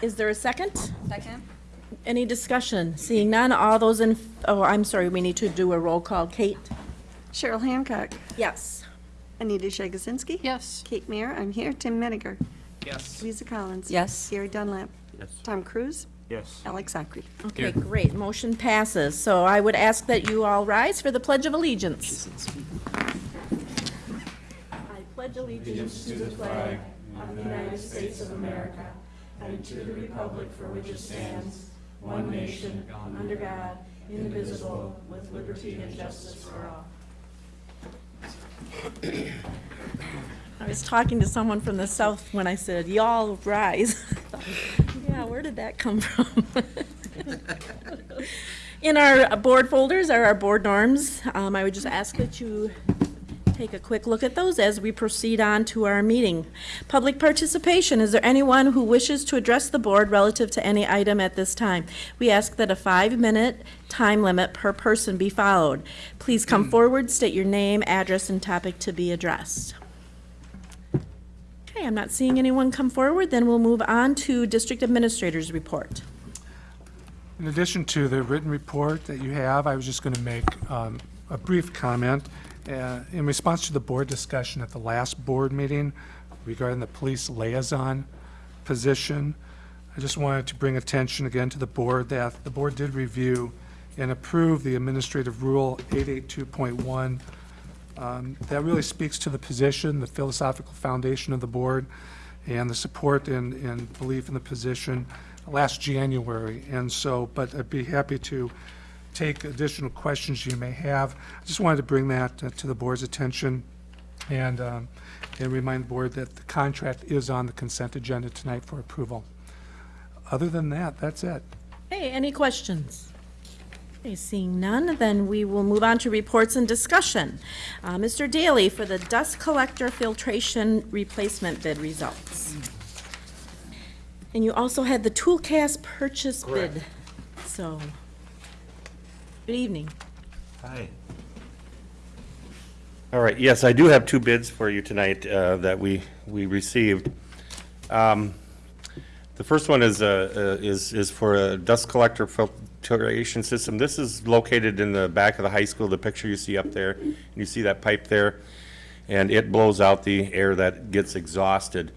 Is there a second? Second? Any discussion? Seeing none, all those in, oh, I'm sorry, we need to do a roll call. Kate? Cheryl Hancock. Yes. Anita Jagosinski. Yes. Kate Mayer, I'm here. Tim Menninger. Yes. Lisa Collins. Yes. Gary Dunlap. Yes. Tom Cruise. Yes. Alex Socraft. Okay, great. Motion passes. So I would ask that you all rise for the Pledge of Allegiance. I pledge allegiance to the flag of the United States of America and to the republic for which it stands, one nation, under God, indivisible, with liberty and justice for all. I was talking to someone from the south when I said, y'all rise. Yeah, where did that come from? In our board folders are our board norms. Um, I would just ask that you take a quick look at those as we proceed on to our meeting. Public participation, is there anyone who wishes to address the board relative to any item at this time? We ask that a five-minute time limit per person be followed. Please come forward, state your name, address, and topic to be addressed. Okay, I'm not seeing anyone come forward, then we'll move on to District Administrator's Report. In addition to the written report that you have, I was just going to make um, a brief comment. Uh, In response to the board discussion at the last board meeting regarding the police liaison position, I just wanted to bring attention again to the board that the board did review and approve the administrative rule 882.1 um, That really speaks to the position, the philosophical foundation of the board, and the support and, and belief in the position last January. And so, but I'd be happy to take additional questions you may have. I just wanted to bring that uh, to the board's attention and, um, and remind the board that the contract is on the consent agenda tonight for approval. Other than that, that's it. Hey, any questions? Okay, seeing none, then we will move on to reports and discussion. Uh, Mr. Daly, for the dust collector filtration replacement bid results. And you also had the Toolcat purchase bid. So, good evening. Hi. All right, yes, I do have two bids for you tonight uh, that we, we received. Um, The first one is, uh, uh, is, is for a dust collector filtration system. This is located in the back of the high school, the picture you see up there. and You see that pipe there? And it blows out the air that gets exhausted.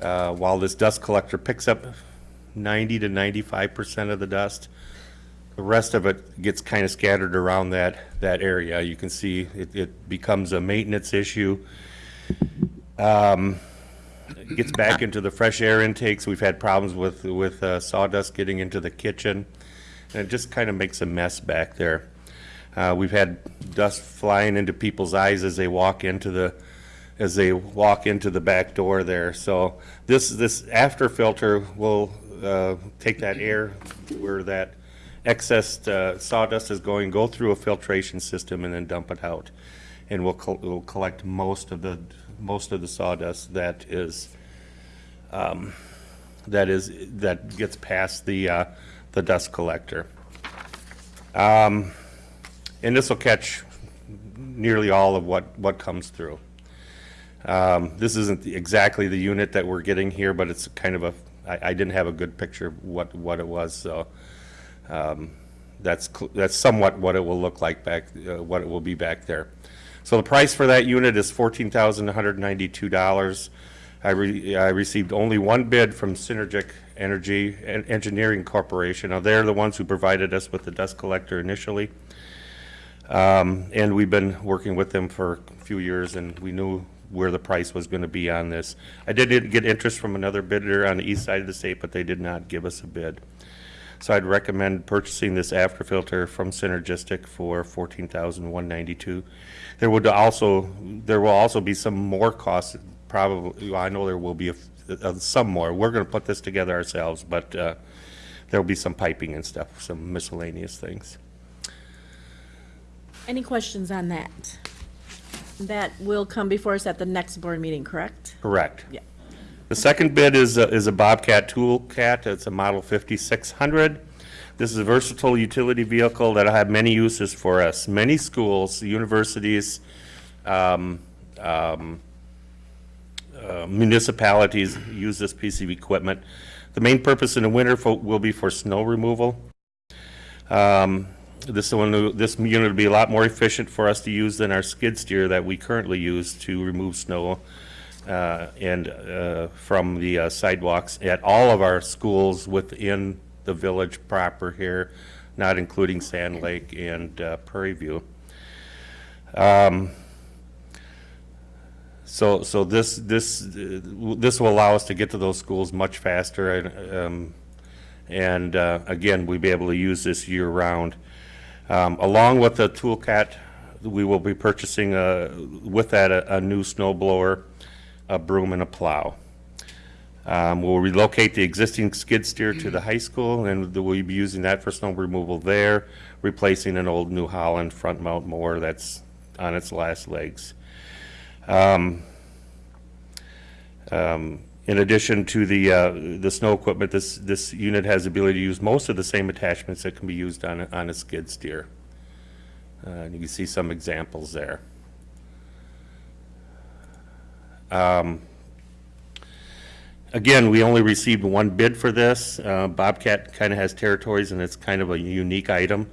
uh, While this dust collector picks up ninety to ninety-five percent of the dust. The rest of it gets kind of scattered around that, that area. You can see it, it becomes a maintenance issue. Um, Gets back into the fresh air intakes. We've had problems with, with uh, sawdust getting into the kitchen. And it just kind of makes a mess back there. Uh, we've had dust flying into people's eyes as they walk into the, as they walk into the back door there. So this, this after filter will, uh, take that air where that excess uh, sawdust is going, go through a filtration system and then dump it out. And we'll, col- we'll collect most of the, most of the sawdust that is, um, that is, that gets past the, uh, the dust collector. Um, and this will catch nearly all of what, what comes through. Um, This isn't the- exactly the unit that we're getting here, but it's kind of a, I, I didn't have a good picture of what, what it was, so um, that's, that's somewhat what it will look like back, uh, what it will be back there. So the price for that unit is fourteen thousand one hundred ninety-two dollars. I re, I received only one bid from Synergic Energy En- Engineering Corporation. Now, they're the ones who provided us with the dust collector initially. Um, and we've been working with them for a few years, and we knew where the price was gonna be on this. I did get interest from another bidder on the east side of the state, but they did not give us a bid. So I'd recommend purchasing this after filter from Synergistic for fourteen thousand one ninety-two. There would also, there will also be some more costs, probably, I know there will be a f- uh, some more. We're gonna put this together ourselves, but, uh, there'll be some piping and stuff, some miscellaneous things. Any questions on that? That will come before us at the next board meeting, correct? Correct. Yeah. The second bid is, a- is a Bobcat Tool Cat. It's a model 5600. This is a versatile utility vehicle that'll have many uses for us. Many schools, universities, um, um, uh, municipalities use this piece of equipment. The main purpose in the winter fo- will be for snow removal. Um, This one, this unit will be a lot more efficient for us to use than our skid steer that we currently use to remove snow uh, and uh, from the uh, sidewalks at all of our schools within the village proper here, not including Sand Lake and uh, Prairie View. Um, So, so this, this, uh, this will allow us to get to those schools much faster, and, um, and, uh, again, we'll be able to use this year-round. Um, along with the Toolcat, we will be purchasing, uh, with that, a, a new snow blower, a broom, and a plow. Um, we'll relocate the existing skid steer to the high school, and we'll be using that for snow removal there, replacing an old New Holland front mount mower that's on its last legs. Um, um, In addition to the, uh, the snow equipment, this, this unit has the ability to use most of the same attachments that can be used on, a- on a skid steer. Uh, and You can see some examples there. Um, Again, we only received one bid for this. Uh, Bobcat kind of has territories, and it's kind of a unique item.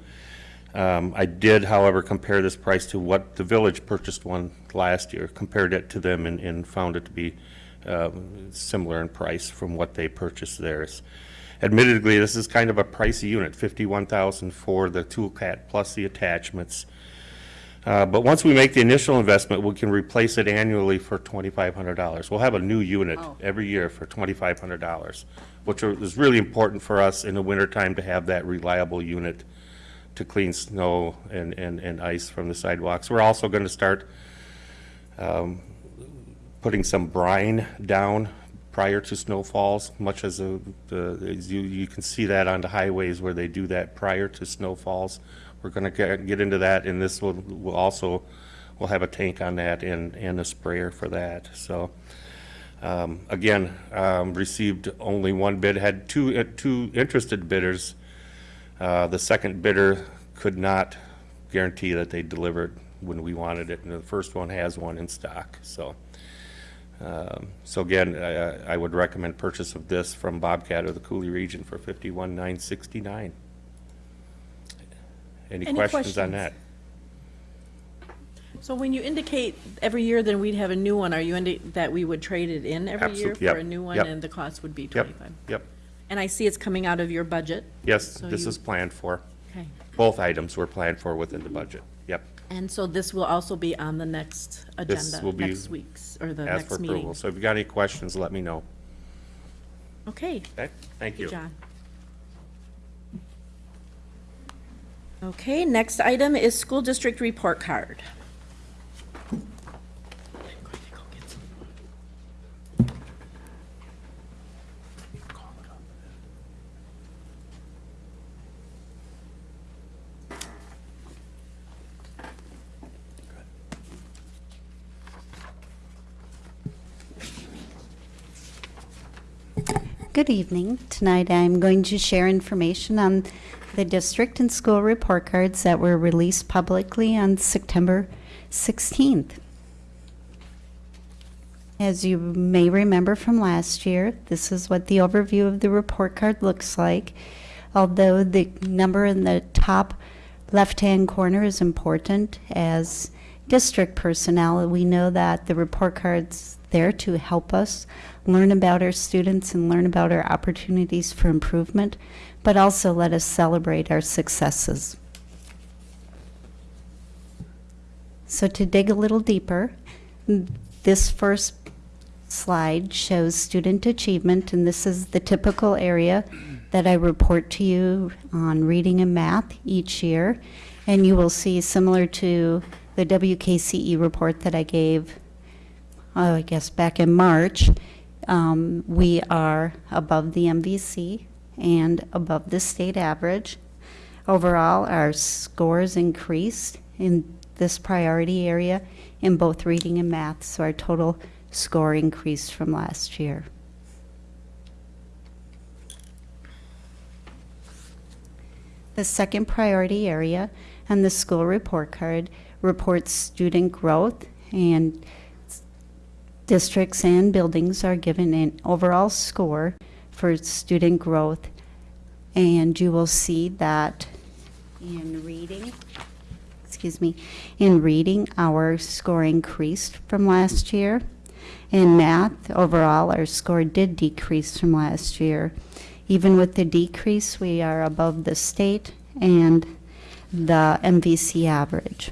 Um, I did, however, compare this price to what the village purchased one last year, compared it to them and, and found it to be, um, similar in price from what they purchased theirs. Admittedly, this is kind of a pricey unit, fifty-one thousand for the tool toolcat plus the attachments. Uh, but once we make the initial investment, we can replace it annually for twenty-five hundred dollars. We'll have a new unit every year for twenty-five hundred dollars, which are- is really important for us in the wintertime to have that reliable unit to clean snow and, and, and ice from the sidewalks. We're also gonna start, um, putting some brine down prior to snowfalls, much as the, the, as you, you can see that on the highways where they do that prior to snowfalls. We're gonna get, get into that, and this will, will also, we'll have a tank on that and, and a sprayer for that, so. Um, again, um, received only one bid, had two, uh, two interested bidders. Uh, The second bidder could not guarantee that they delivered when we wanted it, and the first one has one in stock, so. um, So again, I I would recommend purchase of this from Bobcat or the Coulee region for fifty-one nine sixty-nine. Any Any questions on questions? that? So when you indicate every year, then we'd have a new one, are you indi, that we would trade it in every year Absolute- yep, for a new one, yep. and the cost would be Yep, twenty-five? yep. And I see it's coming out of your budget, Yes, So this you- is planned for. okay. Both items were planned for within the budget. Yep, And so this will also be on the next This agenda, will be next week's, or the ask for next meeting? approval. So if you got any questions, let me know. Okay, Okay, thank you. John. Okay, next item is school district report card. Good evening. Tonight I'm going to share information on the district and school report cards that were released publicly on September 16th. As you may remember from last year, this is what the overview of the report card looks like. Although the number in the top left-hand corner is important, as district personnel, we know that the report card's there to help us learn about our students and learn about our opportunities for improvement, but also let us celebrate our successes. So to dig a little deeper, this first slide shows student achievement, and this is the typical area that I report to you on reading and math each year. And you will see, similar to the WKCE report that I gave, oh, I guess back in March, um, we are above the MVC and above the state average. Overall, our scores increased in this priority area in both reading and math, so our total score increased from last year. The second priority area and the school report card reports student growth and districts and buildings are given an overall score for student growth. And you will see that in reading, excuse me, in reading, our score increased from last year. In math, overall, our score did decrease from last year. Even with the decrease, we are above the state and the MVC average.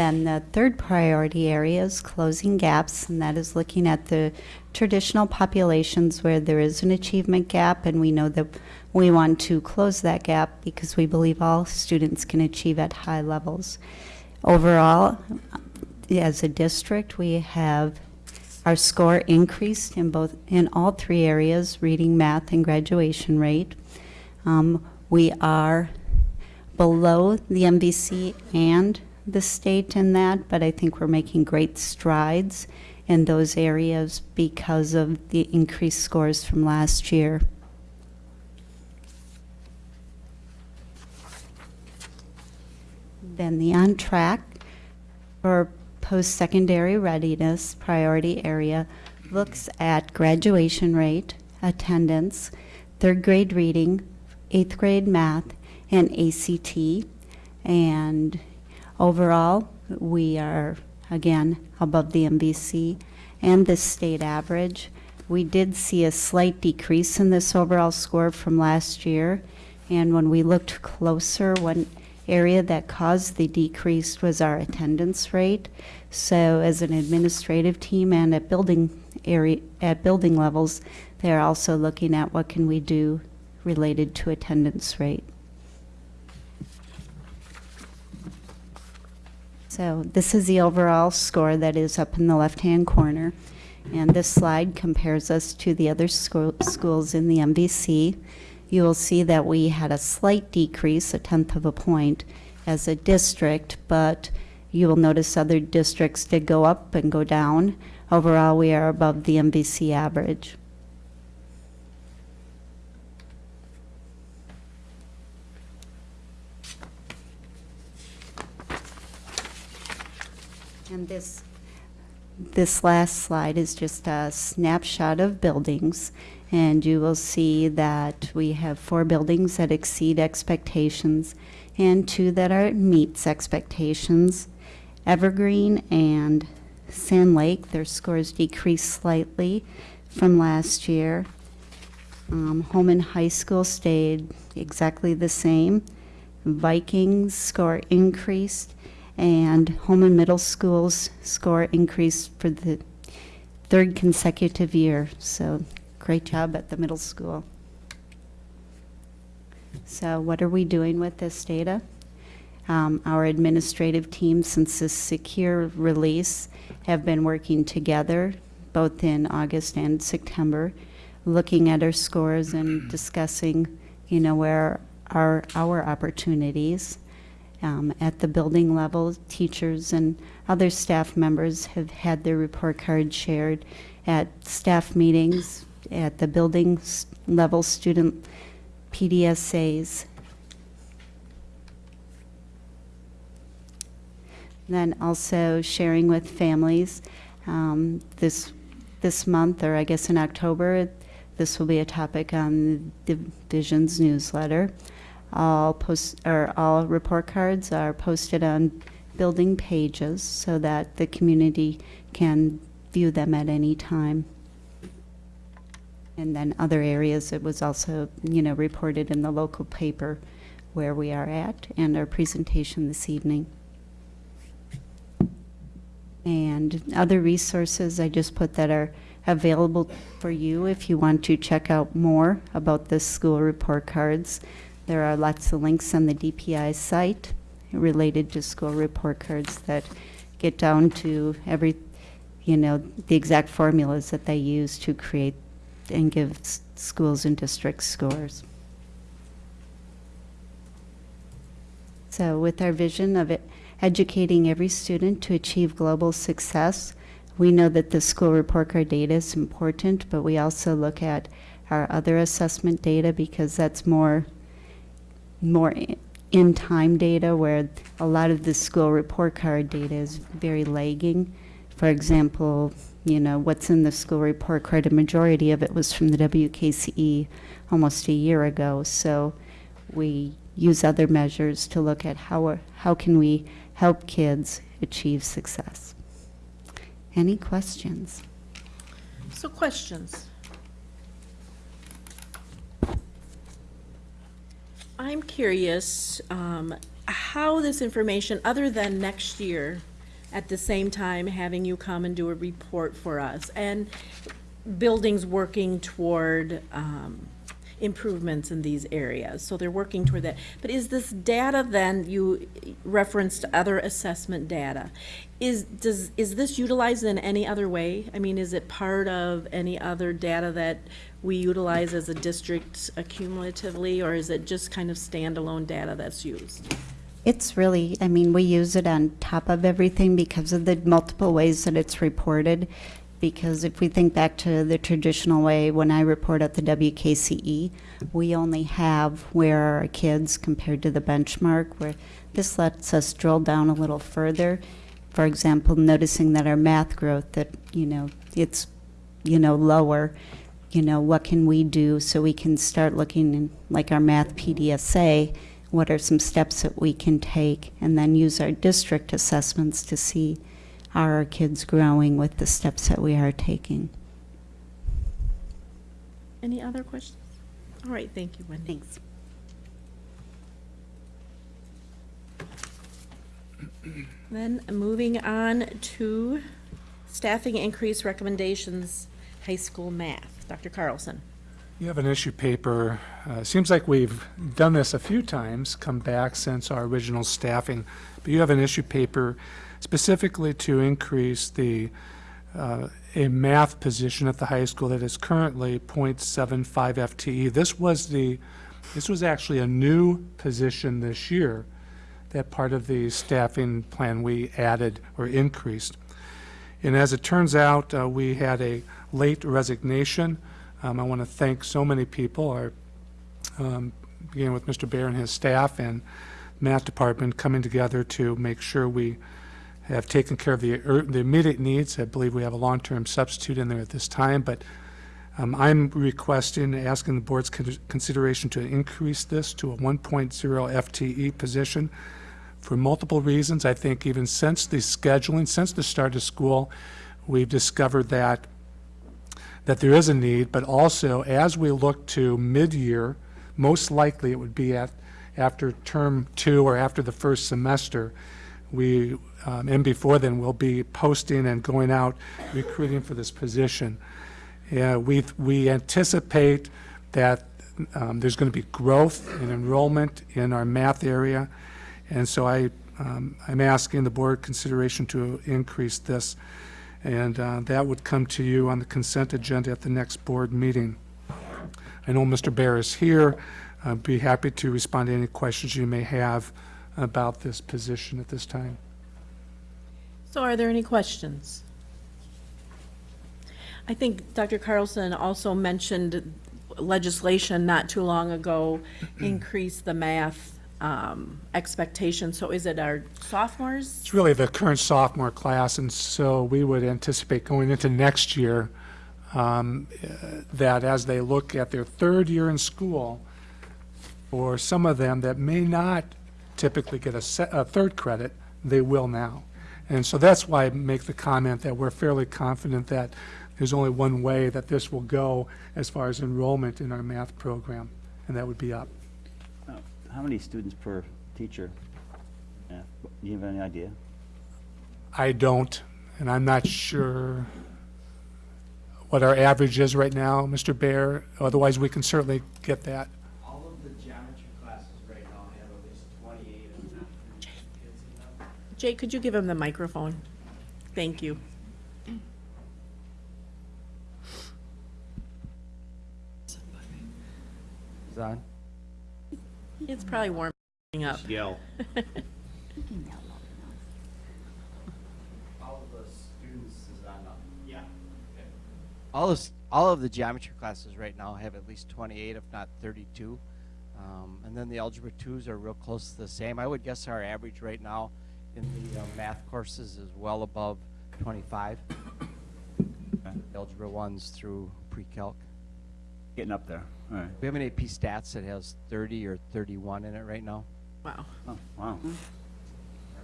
Then the third priority area is closing gaps, and that is looking at the traditional populations where there is an achievement gap, and we know that we want to close that gap because we believe all students can achieve at high levels. Overall, as a district, we have our score increased in both, in all three areas, reading, math, and graduation rate. Um, we are below the MVC and the state in that, but I think we're making great strides in those areas because of the increased scores from last year. Then the on track for post-secondary readiness priority area looks at graduation rate, attendance, third grade reading, eighth grade math, and ACT. And overall, we are, again, above the MVC and the state average. We did see a slight decrease in this overall score from last year. And when we looked closer, one area that caused the decrease was our attendance rate. So as an administrative team and at building area, at building levels, they're also looking at what can we do related to attendance rate. So this is the overall score that is up in the left-hand corner. And this slide compares us to the other school, schools in the MVC. You will see that we had a slight decrease, a tenth of a point, as a district, but you will notice other districts did go up and go down. Overall, we are above the MVC average. And this, this last slide is just a snapshot of buildings. And you will see that we have four buildings that exceed expectations and two that are meets expectations. Evergreen and Sand Lake, their scores decreased slightly from last year. Um, Holmen High School stayed exactly the same. Vikings score increased, and Holmen Middle School's score increased for the third consecutive year. So great job at the middle school. So what are we doing with this data? Um, our administrative team, since this secure release, have been working together both in August and September, looking at our scores and discussing, you know, where are our opportunities. Um, at the building level, teachers and other staff members have had their report cards shared at staff meetings, at the building level student PDSAs. Then also sharing with families. Um, this, this month, or I guess in October, this will be a topic on the division's newsletter. All post, or all report cards are posted on building pages so that the community can view them at any time. And then other areas, it was also, you know, reported in the local paper where we are at and our presentation this evening. And other resources I just put that are available for you if you want to check out more about the school report cards. There are lots of links on the DPI site related to school report cards that get down to every, you know, the exact formulas that they use to create and give schools and districts scores. So with our vision of it, educating every student to achieve global success, we know that the school report card data is important, but we also look at our other assessment data because that's more, more in-time data where a lot of the school report card data is very lagging For example, you know, what's in the school report, card, a majority of it was from the WKCE almost a year ago. So we use other measures to look at how, how can we help kids achieve success. Any questions? So questions? I'm curious um, how this information, other than next year, at the same time having you come and do a report for us, and buildings working toward um, improvements in these areas, so they're working toward that. But is this data then, you referenced other assessment data, is, does, is this utilized in any other way? I mean, is it part of any other data that we utilize as a district accumulatively, or is it just kind of standalone data that's used? It's really, I mean, we use it on top of everything because of the multiple ways that it's reported. Because if we think back to the traditional way, when I report at the WKCE, we only have where are our kids compared to the benchmark, where this lets us drill down a little further. For example, noticing that our math growth, that, you know, it's, you know, lower, you know, what can we do so we can start looking in, like our math PDSA, what are some steps that we can take, and then use our district assessments to see are our kids growing with the steps that we are taking. Any other questions? All right, thank you, Wendy. Thanks. Then moving on to staffing increase recommendations, high school math. Dr. Carlson. You have an issue paper. Uh, Seems like we've done this a few times, come back since our original staffing. But you have an issue paper specifically to increase the, uh, a math position at the high school that is currently .75 FTE. This was the, this was actually a new position this year that part of the staffing plan we added or increased. And as it turns out, uh, we had a late resignation. Um, I want to thank so many people, our, um, with Mr. Bear and his staff and math department coming together to make sure we have taken care of the, ur- the immediate needs. I believe we have a long-term substitute in there at this time, but um, I'm requesting, asking the board's con- consideration to increase this to a 1.0 FTE position for multiple reasons. I think even since the scheduling, since the start of school, we've discovered that that there is a need, but also as we look to mid-year, most likely it would be at, after term two or after the first semester, we, um, and before then, we'll be posting and going out recruiting for this position. We, we anticipate that um, there's going to be growth in enrollment in our math area, and so I, um, I'm asking the board consideration to increase this, and uh, that would come to you on the consent agenda at the next board meeting. I know Mr. Bear is here. I'd be happy to respond to any questions you may have about this position at this time. So are there any questions? I think Dr. Carlson also mentioned legislation not too long ago increased the math um, expectation. So is it our sophomores? It's really the current sophomore class, and so we would anticipate going into next year um, that as they look at their third year in school, for some of them that may not typically get a, se- a third credit, they will now. And so that's why I make the comment that we're fairly confident that there's only one way that this will go as far as enrollment in our math program, and that would be up. How many students per teacher? Yeah, Do you have any idea? I don't, and I'm not sure what our average is right now, Mr. Bear. Otherwise, we can certainly get that. All of the geometry classes right now have at least twenty-eight, if not kids in them. Jay, could you give him the microphone? Thank you. Is that on? It's probably warming up. Yell. All of the students is on, yeah. okay. All of, all of the geometry classes right now have at least twenty-eight, if not thirty-two. Um, and then the algebra twos are real close to the same. I would guess our average right now in the uh, math courses is well above 25. Algebra 1's through pre-calc. Getting up there, all right. We have an AP Stats that has 30 or 31 in it right now. Wow. Oh, wow,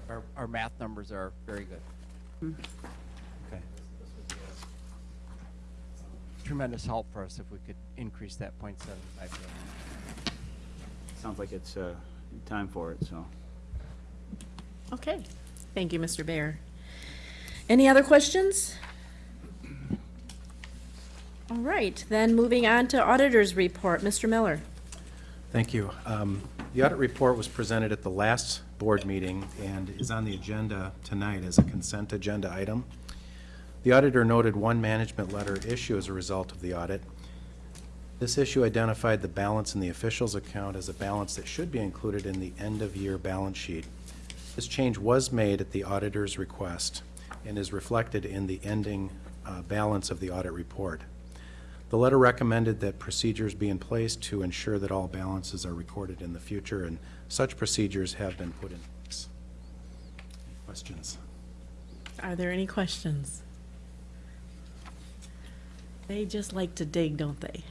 Our, our math numbers are very good. okay. Tremendous help for us if we could increase that .75. Sounds like it's, uh, time for it, so. Okay, thank you, Mr. Bear. Any other questions? All right, then moving on to auditor's report, Mr. Miller. Thank you. Um, The audit report was presented at the last board meeting and is on the agenda tonight as a consent agenda item. The auditor noted one management letter issue as a result of the audit. This issue identified the balance in the officials account as a balance that should be included in the end-of-year balance sheet. This change was made at the auditor's request and is reflected in the ending uh, balance of the audit report. The letter recommended that procedures be in place to ensure that all balances are recorded in the future, and such procedures have been put in place. Questions? Are there any questions? They just like to dig, don't they?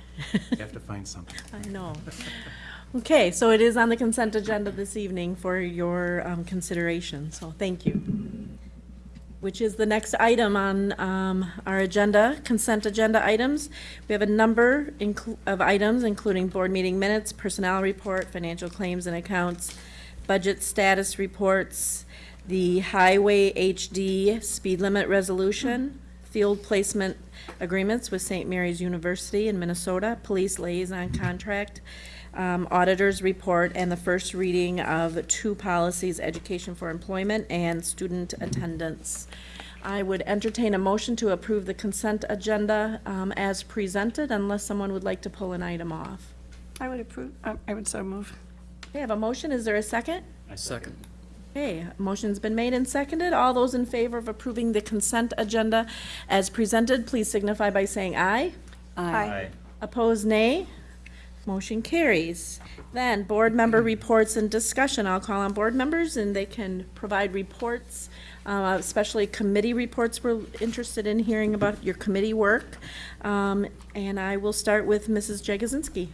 You have to find something. I know. Okay, so it is on the consent agenda this evening for your um, consideration, so thank you. Which is the next item on um, our agenda, consent agenda items. We have a number of items, including board meeting minutes, personnel report, financial claims and accounts, budget status reports, the highway HD speed limit resolution, field placement agreements with St. Mary's University in Minnesota, police liaison contract, um, auditor's report, and the first reading of two policies, education for employment and student attendance. I would entertain a motion to approve the consent agenda um, as presented unless someone would like to pull an item off. I would approve, uh, I would so move. Okay, I have a motion. Is there a second? I Second. Okay, a motion's been made and seconded. All those in favor of approving the consent agenda as presented, please signify by saying aye. Aye. Opposed, nay. Motion carries. Then, board member reports and discussion. I'll call on board members, and they can provide reports, uh, especially committee reports. We're interested in hearing about your committee work. Um, And I will start with Mrs. Jagosinski.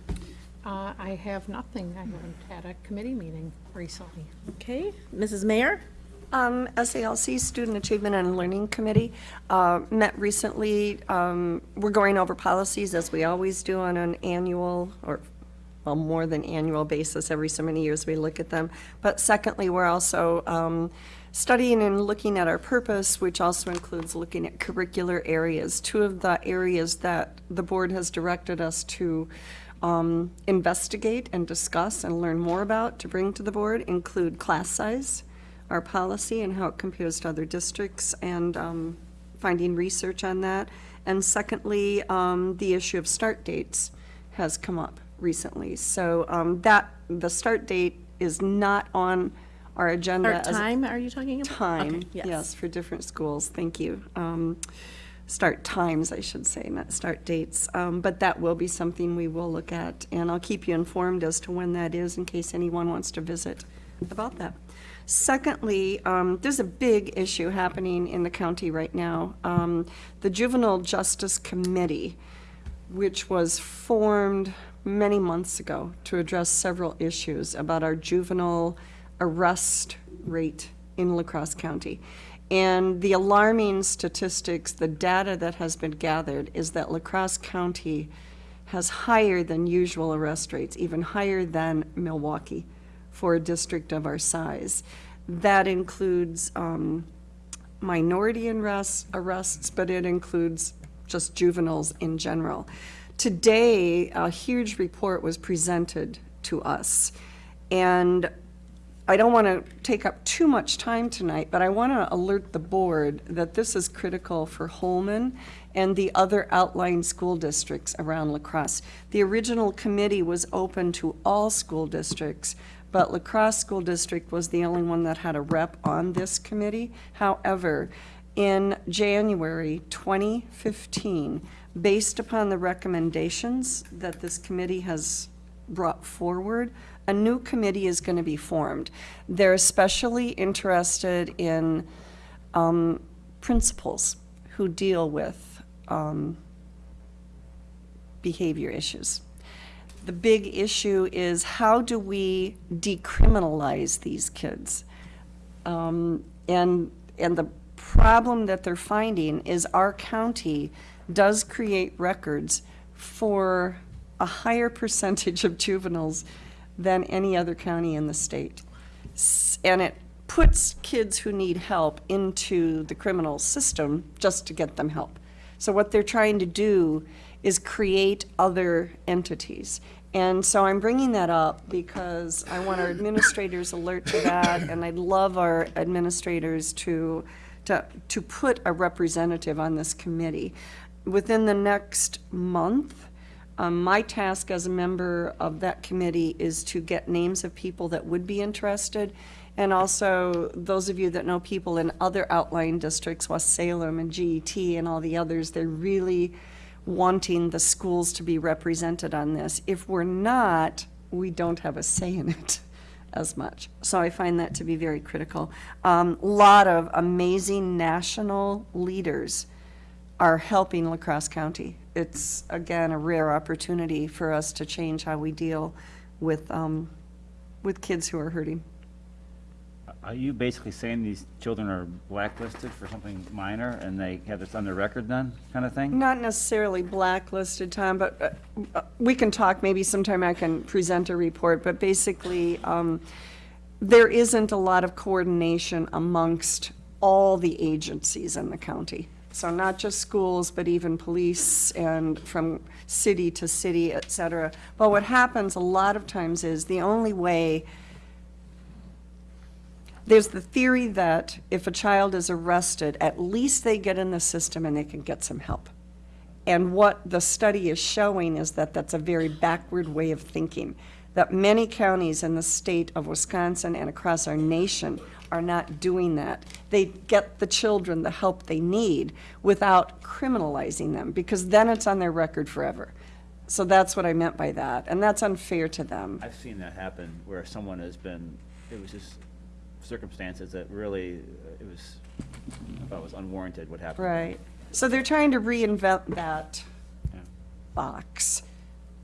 Uh, I have nothing. I haven't had a committee meeting recently. Okay, Mrs. Mayer? Um, SALC Student Achievement and Learning Committee, uh, met recently. Um, we're going over policies as we always do on an annual or, well, more than annual basis. Every so many years we look at them. But secondly, we're also, um, studying and looking at our purpose, which also includes looking at curricular areas. Two of the areas that the board has directed us to, um, investigate and discuss and learn more about to bring to the board include class size, our policy and how it compares to other districts, and um, finding research on that. And secondly, um, the issue of start dates has come up recently. So um, that, the start date is not on our agenda. Or time, are you talking about? Time, Okay, yes, for different schools, thank you. Um, Start times, I should say, not start dates. Um, But that will be something we will look at, and I'll keep you informed as to when that is in case anyone wants to visit about that. Secondly, um, there's a big issue happening in the county right now. Um, The Juvenile Justice Committee, which was formed many months ago to address several issues about our juvenile arrest rate in LaCrosse County. And the alarming statistics, the data that has been gathered is that LaCrosse County has higher than usual arrest rates, even higher than Milwaukee for a district of our size. That includes um, minority arrests, arrests, but it includes just juveniles in general. Today, a huge report was presented to us, and I don't want to take up too much time tonight, but I want to alert the board that this is critical for Holmen and the other outlying school districts around La Crosse. The original committee was open to all school districts, but La Crosse School District was the only one that had a rep on this committee. However, in January 2015, based upon the recommendations that this committee has brought forward, a new committee is going to be formed. They're especially interested in um, principals who deal with um, behavior issues. The big issue is how do we decriminalize these kids? Um, and, and the problem that they're finding is our county does create records for a higher percentage of juveniles than any other county in the state. And it puts kids who need help into the criminal system just to get them help. So what they're trying to do is create other entities. And so I'm bringing that up because I want our administrators alert to that, and I'd love our administrators to, to, to put a representative on this committee. Within the next month, um, my task as a member of that committee is to get names of people that would be interested. And also, those of you that know people in other outlying districts, West Salem and GET and all the others, they're really wanting the schools to be represented on this. If we're not, we don't have a say in it as much. So I find that to be very critical. A lot of amazing national leaders are helping LaCrosse County. It's, again, a rare opportunity for us to change how we deal with, um, with kids who are hurting. Are you basically saying these children are blacklisted for something minor and they have this on their record then, kind of thing? Not necessarily blacklisted, Tom, but uh, uh, we can talk, maybe sometime I can present a report, but basically, um, there isn't a lot of coordination amongst all the agencies in the county. So not just schools, but even police and from city to city, et cetera. But what happens a lot of times is the only way there's the theory that if a child is arrested, at least they get in the system and they can get some help. And what the study is showing is that that's a very backward way of thinking. That many counties in the state of Wisconsin and across our nation are not doing that. They get the children the help they need without criminalizing them, because then it's on their record forever. So that's what I meant by that, and that's unfair to them. I've seen that happen where someone has been, it was just circumstances that really, uh, it was, I thought was unwarranted what happened. Right. So they're trying to reinvent that Yeah. box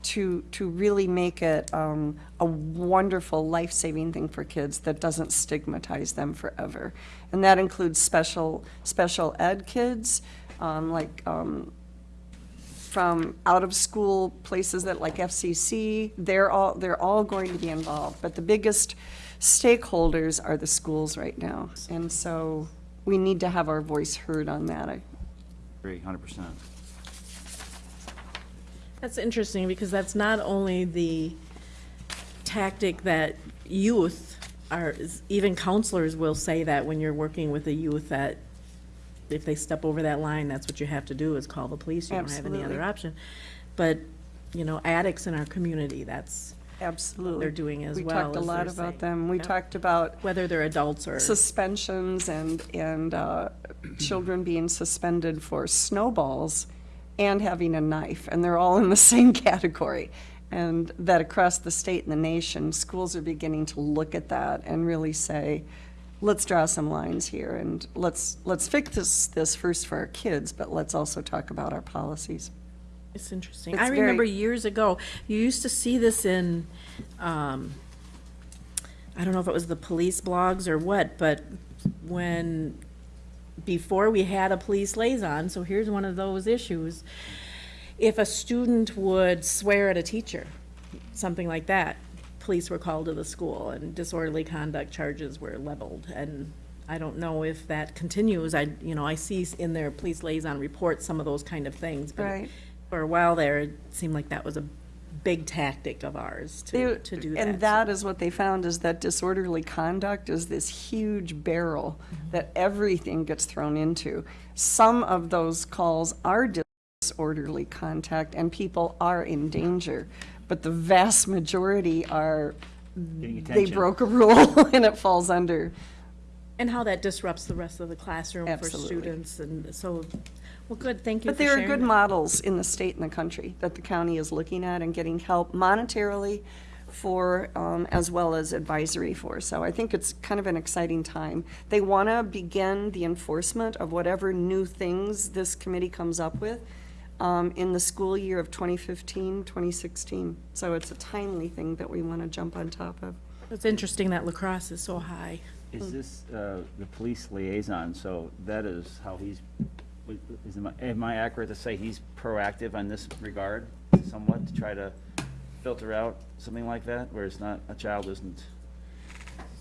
to, to really make it um, a wonderful, life-saving thing for kids that doesn't stigmatize them forever. And that includes special, special ed kids, um, like um, from out-of-school places that, like FCC, they're all, they're all going to be involved. But the biggest stakeholders are the schools right now. And so we need to have our voice heard on that. I Agree, hundred percent. That's interesting because that's not only the tactic that youth are, even counselors will say that when you're working with a youth that if they step over that line, that's what you have to do is call the police. You don't have any other option. But, you know, addicts in our community, that's Absolutely. they're doing as well. We well talked a as lot they're about saying. them. We talked about whether they're adults or. suspensions and, and uh, children being suspended for snowballs and having a knife, and they're all in the same category. And that across the state and the nation, schools are beginning to look at that and really say, let's draw some lines here, and let's, let's fix this, this first for our kids, but let's also talk about our policies. It's interesting. It's I remember years ago, you used to see this in, um, I don't know if it was the police blogs or what, but when, before we had a police liaison, so here's one of those issues. If a student would swear at a teacher, something like that, police were called to the school and disorderly conduct charges were leveled. And I don't know if that continues. I, you know, I see in their police liaison reports some of those kind of things. but Right. For a while there, it seemed like that was a big tactic of ours to, They- to do that. And that is what they found, is that disorderly conduct is this huge barrel mm-hmm. that everything gets thrown into. Some of those calls are disorderly contact, and people are in danger, but the vast majority are, they broke a rule and it falls under. And how that disrupts the rest of the classroom for students, and so, well, good, thank you But for there are sharing good that. models in the state and the country that the county is looking at and getting help monetarily for, um, as well as advisory for. So I think it's kind of an exciting time. They want to begin the enforcement of whatever new things this committee comes up with um, in the school year of 2015, 2016. So it's a timely thing that we want to jump on top of. It's interesting that lacrosse is so high. Is this uh, the police liaison, so that is how he's, is, am I- am I accurate to say he's proactive on this regard somewhat, to try to filter out something like that, where it's not, a child isn't?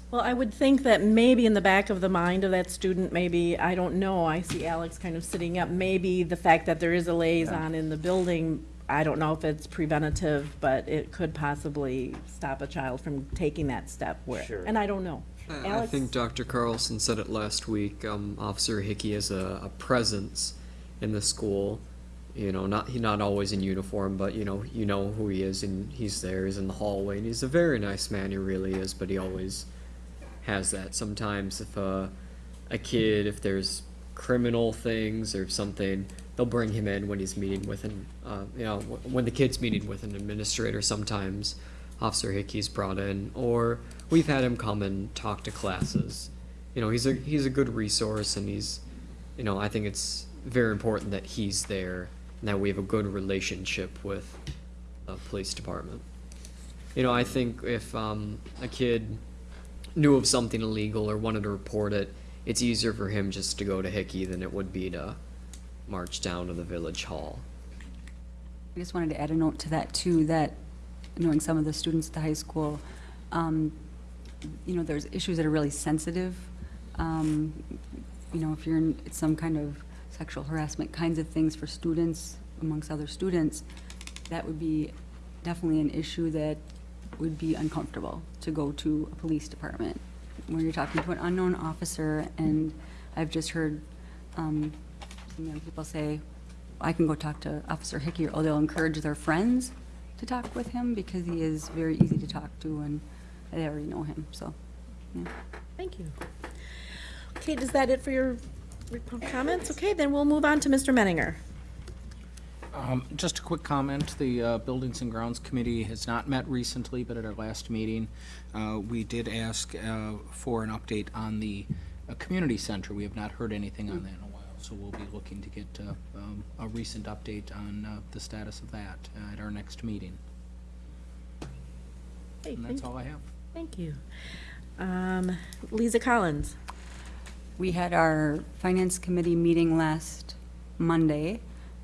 Well, I would think that maybe in the back of the mind of that student, maybe, I don't know, I see Alex kind of sitting up, maybe the fact that there is a liaison in the building, I don't know if it's preventative, but it could possibly stop a child from taking that step where, Sure. and I don't know. I I Alex? think Dr. Carlson said it last week. Um, Officer Hickey is a, a presence in the school. You know, not he not always in uniform, but you know, you know who he is, and he's there. He's in the hallway, and he's a very nice man. He really is, but he always has that. Sometimes if a a kid, if there's criminal things or something, they'll bring him in when he's meeting with an, uh, you know, when the kid's meeting with an administrator. Sometimes Officer Hickey's brought in, or we've had him come and talk to classes. You know, he's a he's a good resource, and he's, you know, I think it's very important that he's there and that we have a good relationship with the police department. You know, I think if um, a kid knew of something illegal or wanted to report it, it's easier for him just to go to Hickey than it would be to march down to the village hall. I just wanted to add a note to that too, that knowing some of the students at the high school, um, you know, there's issues that are really sensitive. Um, you know, if you're in some kind of sexual harassment kinds of things for students amongst other students, that would be definitely an issue that would be uncomfortable to go to a police department where you're talking to an unknown officer and I've just heard, um, some young people say, I can go talk to Officer Hickey, or they'll encourage their friends to talk with him because he is very easy to talk to and I already know him, so, yeah. Thank you. Okay, is that it for your rep- comments? Okay, then we'll move on to Mr. Menninger. Um, Just a quick comment, the uh, Buildings and Grounds Committee has not met recently, but at our last meeting, uh, we did ask uh, for an update on the uh, community center. We have not heard anything on that in a while, so we'll be looking to get uh, um, a recent update on uh, the status of that uh, at our next meeting. Hey, And that's thank- all I have. Thank you. Um, Lisa Collins. We had our Finance Committee meeting last Monday,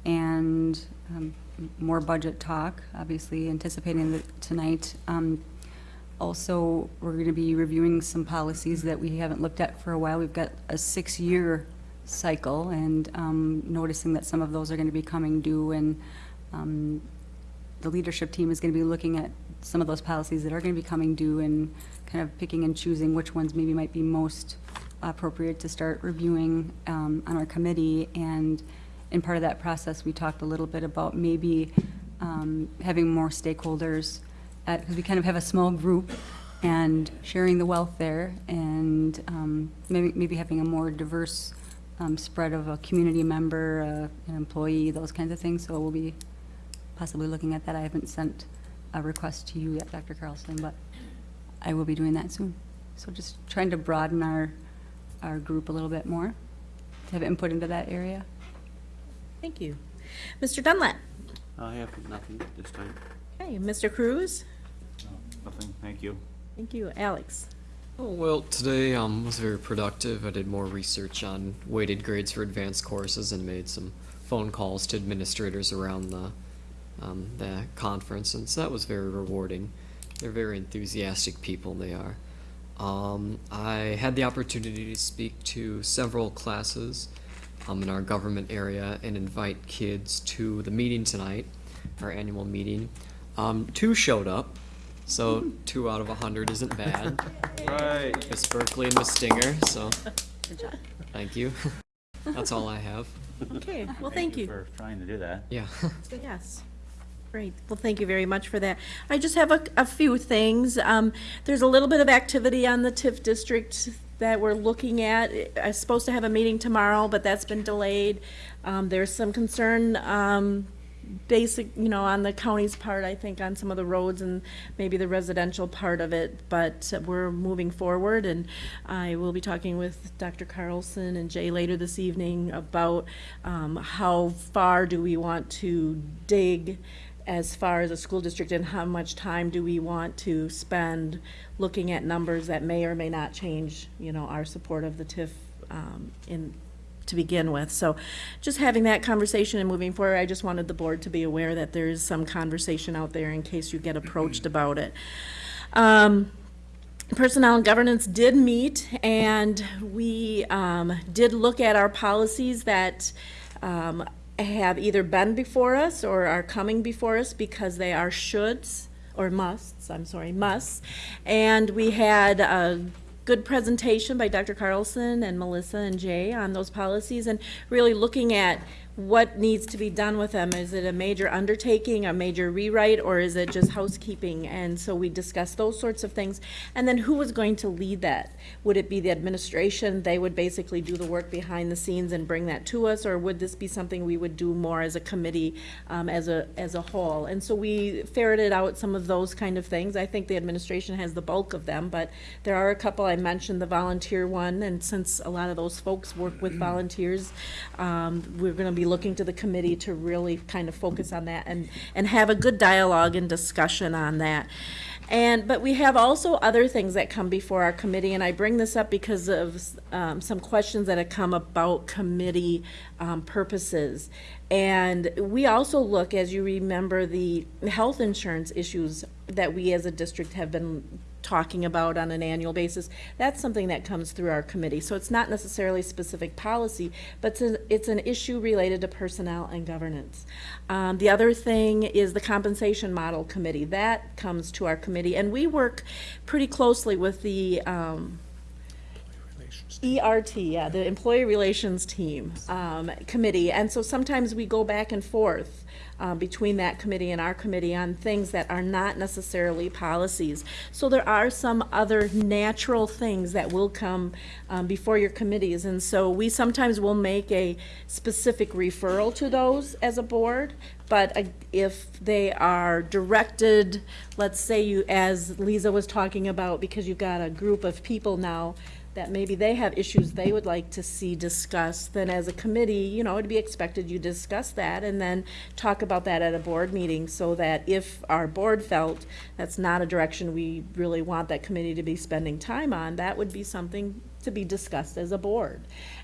and um, more budget talk, obviously anticipating that tonight. Um, Also, we're going to be reviewing some policies that we haven't looked at for a while. We've got a six-year cycle, and um, noticing that some of those are going to be coming due, and um, the leadership team is going to be looking at some of those policies that are going to be coming due and kind of picking and choosing which ones maybe might be most appropriate to start reviewing um, on our committee. And in part of that process, we talked a little bit about maybe um, having more stakeholders, because we kind of have a small group, and sharing the wealth there, and um, maybe, maybe having a more diverse um, spread of a community member, uh, an employee, those kinds of things. So we'll be possibly looking at that. I haven't sent a request to you yet, Dr. Carlson, but I will be doing that soon. So just trying to broaden our, our group a little bit more, to have input into that area. Thank you. Mr. Dunlap. I have nothing this time. Okay, Mr. Cruz. Nothing, thank you. Thank you. Alex. Oh, well, today um, was very productive. I did more research on weighted grades for advanced courses and made some phone calls to administrators around the um, the conference, and so that was very rewarding. They're very enthusiastic people. They are. Um, I had the opportunity to speak to several classes um, in our government area and invite kids to the meeting tonight, our annual meeting. Um, two showed up, so two out of a hundred isn't bad. Right. Miss Berkeley and Miss Stinger, so Good job. thank you. That's all I have. Okay, well, thank you. For trying to do that. Yeah. Yes. Great. Well, thank you very much for that. I just have a, a few things. Um, there's a little bit of activity on the TIF district that we're looking at. I'm supposed to have a meeting tomorrow, but that's been delayed. Um, there's some concern, um, basic, you know, on the county's part, I think, on some of the roads and maybe the residential part of it, but we're moving forward, and I will be talking with Dr. Carlson and Jay later this evening about um, how far do we want to dig as far as a school district, and how much time do we want to spend looking at numbers that may or may not change, you know, our support of the TIF um, in, to begin with. So just having that conversation and moving forward, I just wanted the board to be aware that there is some conversation out there in case you get approached about it. Um, Personnel and Governance did meet, and we um, did look at our policies that um, have either been before us or are coming before us because they are shoulds, or musts, I'm sorry, musts. And we had a good presentation by Dr. Carlson and Melissa and Jay on those policies and really looking at what needs to be done with them. Is it a major undertaking, a major rewrite, or is it just housekeeping? And so we discussed those sorts of things. And then who was going to lead that? Would it be the administration? They would basically do the work behind the scenes and bring that to us, or would this be something we would do more as a committee, um, as a as a whole? And so we ferreted out some of those kind of things. I think the administration has the bulk of them, but there are a couple. I mentioned the volunteer one, and since a lot of those folks work with volunteers, um, we're going to be looking to the committee to really kind of focus on that and, and have a good dialogue and discussion on that. And, but we have also other things that come before our committee, and I bring this up because of um, some questions that have come about committee um, purposes. And we also look, as you remember, the health insurance issues that we as a district have been talking about on an annual basis, that's something that comes through our committee. So it's not necessarily specific policy, but it's an, it's an issue related to personnel and governance. Um, the other thing is the compensation model committee. That comes to our committee, and we work pretty closely with the um, ERT, yeah, the Employee Relations Team um, Committee, and so sometimes we go back and forth uh, between that committee and our committee on things that are not necessarily policies. So there are some other natural things that will come um, before your committees, and so we sometimes will make a specific referral to those as a board, but uh, if they are directed, let's say you, as Lisa was talking about, because you've got a group of people now that maybe they have issues they would like to see discussed, then as a committee, you know, it'd be expected you discuss that and then talk about that at a board meeting so that if our board felt that's not a direction we really want that committee to be spending time on, that would be something to be discussed as a board.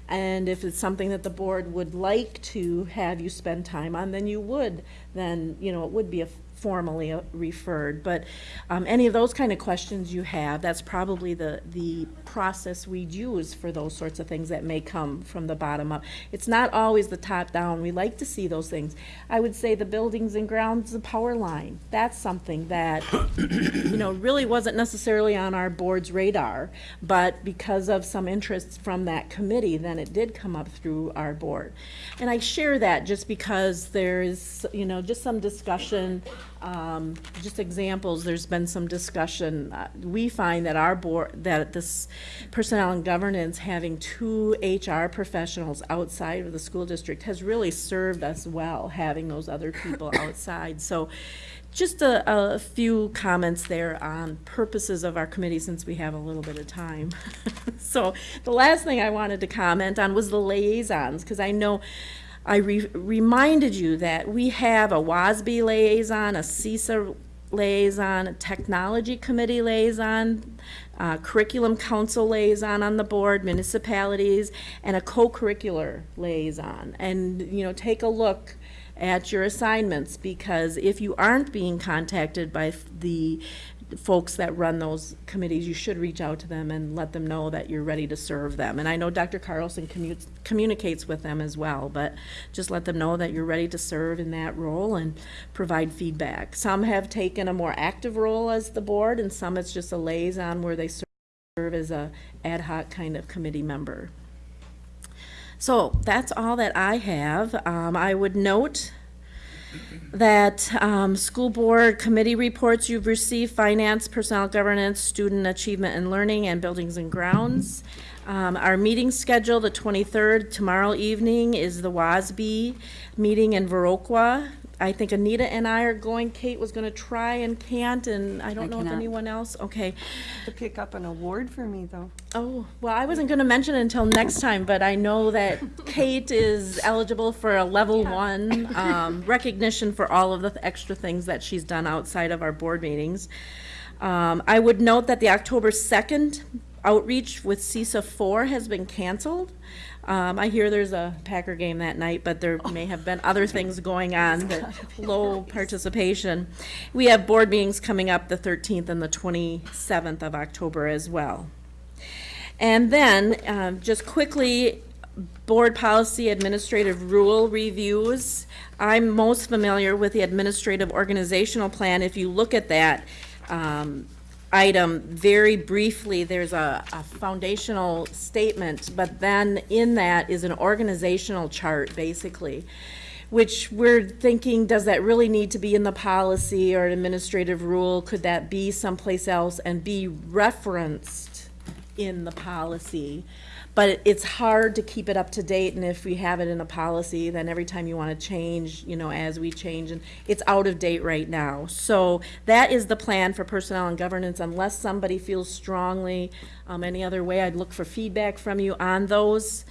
And if it's something that the board would like to have you spend time on, then you would, then, you know, it would be a formally uh, referred. But um, any of those kind of questions you have, that's probably the, the process we'd use for those sorts of things that may come from the bottom up. It's not always the top down. We like to see those things. I would say the buildings and grounds, the power line, that's something that, you know, really wasn't necessarily on our board's radar, but because of some interest from that committee, then it did come up through our board. And I share that just because there's, you know, just some discussion um, just examples, there's been some discussion. Uh, we find that our board, that this personnel and governance, having two HR professionals outside of the school district has really served us well, having those other people outside. So just a, a few comments there on purposes of our committee since we have a little bit of time. so the last thing I wanted to comment on was the liaisons, because I know I re reminded you that we have a WASB liaison, a CESA liaison, a technology committee liaison, curriculum council liaison on the board, municipalities, and a co-curricular liaison. And, you know, take a look at your assignments because if you aren't being contacted by the folks that run those committees, you should reach out to them and let them know that you're ready to serve them. And I know Dr. Carlson commutes, communicates with them as well, but just let them know that you're ready to serve in that role and provide feedback. Some have taken a more active role as the board, and some it's just a liaison where they serve as a ad hoc kind of committee member. So that's all that I have. Um, I would note that um, school board committee reports you've received, finance, personnel governance, student achievement and learning, and buildings and grounds. Um, our meeting schedule, the 23rd, tomorrow evening, is the WASB meeting in Viroqua I think Anita and I are going, Kate was gonna try and can't, and I I don't know if cannot. anyone else, okay. To pick up an award for me, though. Oh, well, I wasn't gonna mention it until next time, but I know that Kate is eligible for a level one, um, recognition for all of the extra things that she's done outside of our board meetings. Um, I would note that the October second outreach with CESA four has been canceled. Um, I hear there's a Packer game that night, but there may have been other things going on that low participation. We have board meetings coming up the thirteenth and the twenty-seventh of October as well. And then, um, just quickly, board policy administrative rule reviews. I'm most familiar with the administrative organizational plan. If you look at that, um, item very briefly, there's a, a foundational statement, but then in that is an organizational chart, basically, which we're thinking, does that really need to be in the policy or an administrative rule? Could that be someplace else and be referenced in the policy? But it's hard to keep it up to date, and if we have it in a policy, then every time you want to change, you know, as we change, and it's out of date right now. So that is the plan for personnel and governance, unless somebody feels strongly um, any other way, I'd look for feedback from you on those,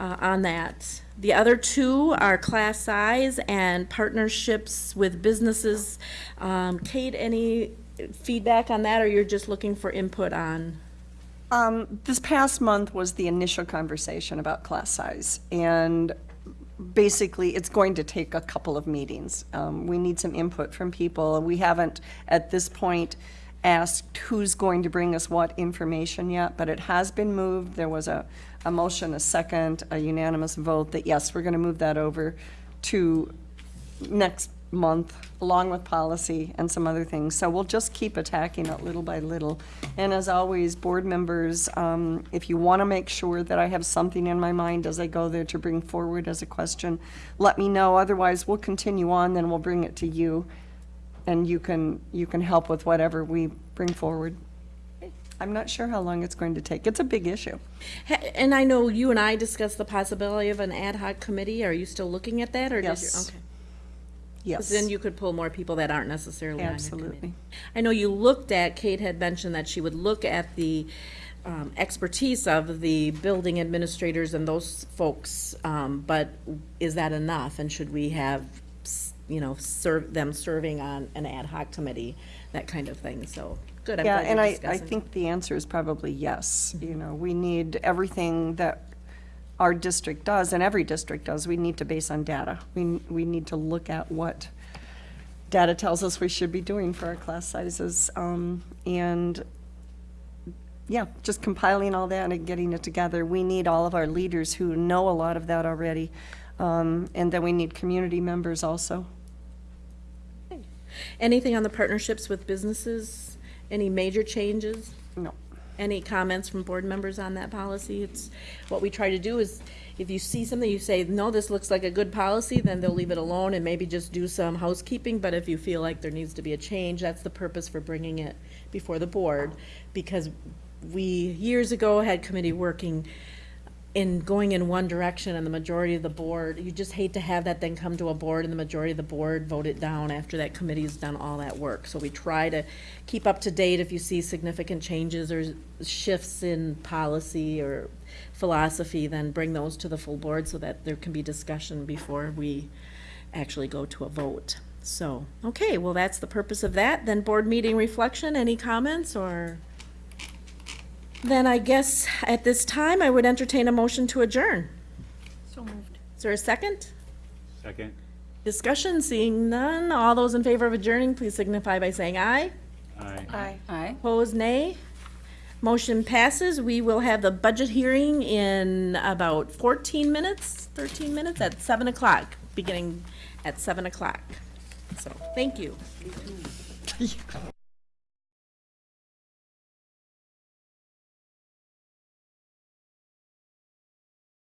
uh, on that. The other two are class size and partnerships with businesses. Um, Kate, any feedback on that, or you're just looking for input on? Um, this past month was the initial conversation about class size, and basically, it's going to take a couple of meetings. Um, we need some input from people. We haven't, at this point, asked who's going to bring us what information yet, but it has been moved. There was a, a motion, a second, a unanimous vote that, yes, we're gonna move that over to next month, along with policy and some other things. So we'll just keep attacking it little by little. And as always, board members, um, if you want to make sure that I have something in my mind as I go there to bring forward as a question, let me know. Otherwise, we'll continue on, then we'll bring it to you, and you can, you can help with whatever we bring forward. I'm not sure how long it's going to take. It's a big issue. And I know you and I discussed the possibility of an ad hoc committee. Are you still looking at that, or did you? Yes. 'Cause Then you could pull more people that aren't necessarily on your Absolutely. committee. I know you looked at, Kate had mentioned that she would look at the um, expertise of the building administrators and those folks, um, but is that enough? And should we have, s- you know, serve, them serving on an ad hoc committee, that kind of thing? So, good, I'm Yeah, glad and you're I, I discussing. think the answer is probably yes. You know, we need everything that our district does, and every district does, we need to base on data. We, we need to look at what data tells us we should be doing for our class sizes. Um, and, yeah, just compiling all that and getting it together. We need all of our leaders who know a lot of that already. Um, and then we need community members also. Anything on the partnerships with businesses? Any major changes? No. Any comments from board members on that policy? It's, what we try to do is, if you see something, you say, no, this looks like a good policy, then they'll leave it alone and maybe just do some housekeeping, but if you feel like there needs to be a change, that's the purpose for bringing it before the board, because we, years ago, had committee working in going in one direction and the majority of the board, you just hate to have that then come to a board and the majority of the board vote it down after that committee's done all that work. So we try to keep up to date if you see significant changes or shifts in policy or philosophy, then bring those to the full board so that there can be discussion before we actually go to a vote. So, okay, well, that's the purpose of that. Then board meeting reflection, any comments or? Then I guess at this time, I would entertain a motion to adjourn. So moved. Is there a second? Second. Discussion, seeing none. All those in favor of adjourning, please signify by saying aye. Aye. Aye. Aye. Opposed, nay. Motion passes. We will have the budget hearing in about 14 minutes, 13 minutes, at 7 o'clock, beginning at 7 o'clock. So, thank you.